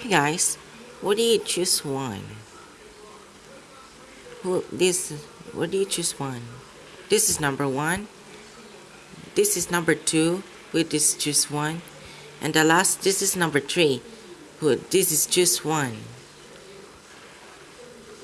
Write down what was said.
Hey guys, what do you choose one? Who this? What do you choose one? This is number one. This is number two. With this choose one, and the last this is number three. Who this is choose one.